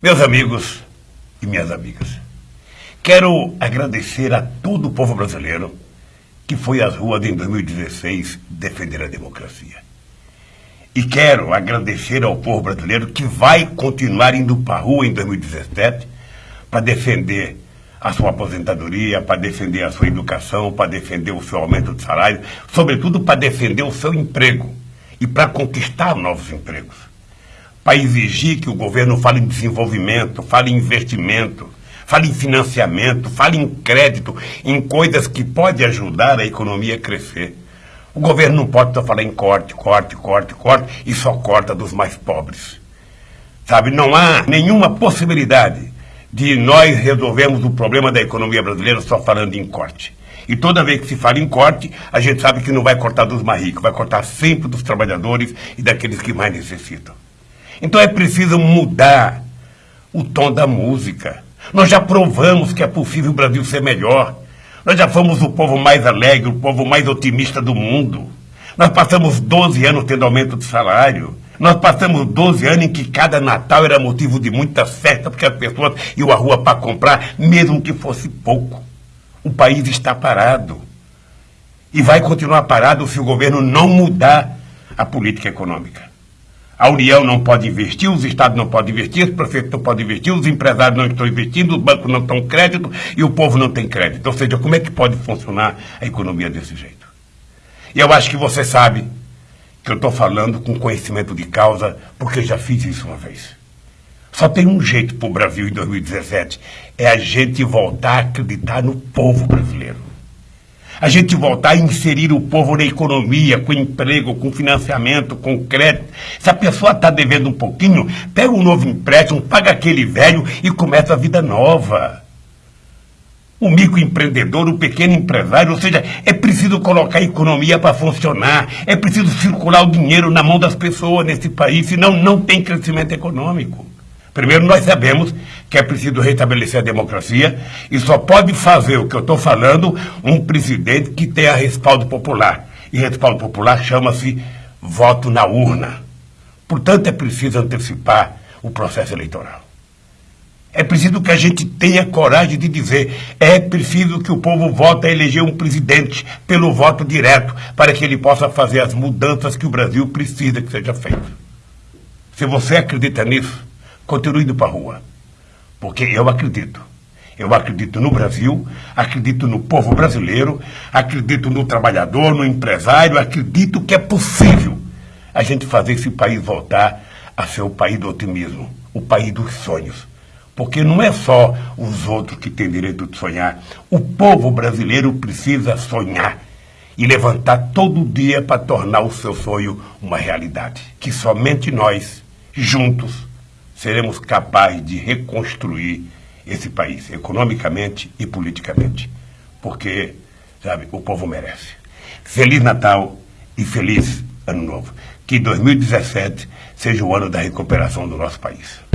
Meus amigos e minhas amigas, quero agradecer a todo o povo brasileiro que foi às ruas em 2016 defender a democracia. E quero agradecer ao povo brasileiro que vai continuar indo para a rua em 2017 para defender a sua aposentadoria, para defender a sua educação, para defender o seu aumento de salário, sobretudo para defender o seu emprego e para conquistar novos empregos. Para exigir que o governo fale em desenvolvimento, fale em investimento, fale em financiamento, fale em crédito, em coisas que podem ajudar a economia a crescer. O governo não pode só falar em corte, corte, corte, corte e só corta dos mais pobres. Sabe, não há nenhuma possibilidade de nós resolvermos o problema da economia brasileira só falando em corte. E toda vez que se fala em corte, a gente sabe que não vai cortar dos mais ricos, vai cortar sempre dos trabalhadores e daqueles que mais necessitam. Então é preciso mudar o tom da música. Nós já provamos que é possível o Brasil ser melhor. Nós já fomos o povo mais alegre, o povo mais otimista do mundo. Nós passamos 12 anos tendo aumento de salário. Nós passamos 12 anos em que cada Natal era motivo de muita festa, porque as pessoas iam à rua para comprar, mesmo que fosse pouco. O país está parado. E vai continuar parado se o governo não mudar a política econômica. A União não pode investir, os estados não podem investir, os prefeitos não podem investir, os empresários não estão investindo, os bancos não estão crédito e o povo não tem crédito. Ou seja, como é que pode funcionar a economia desse jeito? E eu acho que você sabe que eu estou falando com conhecimento de causa, porque já fiz isso uma vez. Só tem um jeito para o Brasil em 2017, é a gente voltar a acreditar no povo brasileiro. A gente voltar a inserir o povo na economia, com emprego, com financiamento, com crédito. Se a pessoa está devendo um pouquinho, pega um novo empréstimo, paga aquele velho e começa a vida nova o microempreendedor, o pequeno empresário, ou seja, é preciso colocar a economia para funcionar, é preciso circular o dinheiro na mão das pessoas nesse país, senão não tem crescimento econômico. Primeiro, nós sabemos que é preciso restabelecer a democracia e só pode fazer o que eu estou falando um presidente que tenha respaldo popular. E respaldo popular chama-se voto na urna. Portanto, é preciso antecipar o processo eleitoral. É preciso que a gente tenha coragem de dizer: é preciso que o povo vote a eleger um presidente pelo voto direto, para que ele possa fazer as mudanças que o Brasil precisa que seja feito. Se você acredita nisso, continue indo para a rua. Porque eu acredito. Eu acredito no Brasil, acredito no povo brasileiro, acredito no trabalhador, no empresário, acredito que é possível a gente fazer esse país voltar a ser o país do otimismo, o país dos sonhos porque não é só os outros que têm direito de sonhar. O povo brasileiro precisa sonhar e levantar todo dia para tornar o seu sonho uma realidade. Que somente nós, juntos, seremos capazes de reconstruir esse país, economicamente e politicamente. Porque, sabe, o povo merece. Feliz Natal e feliz Ano Novo. Que 2017 seja o ano da recuperação do nosso país.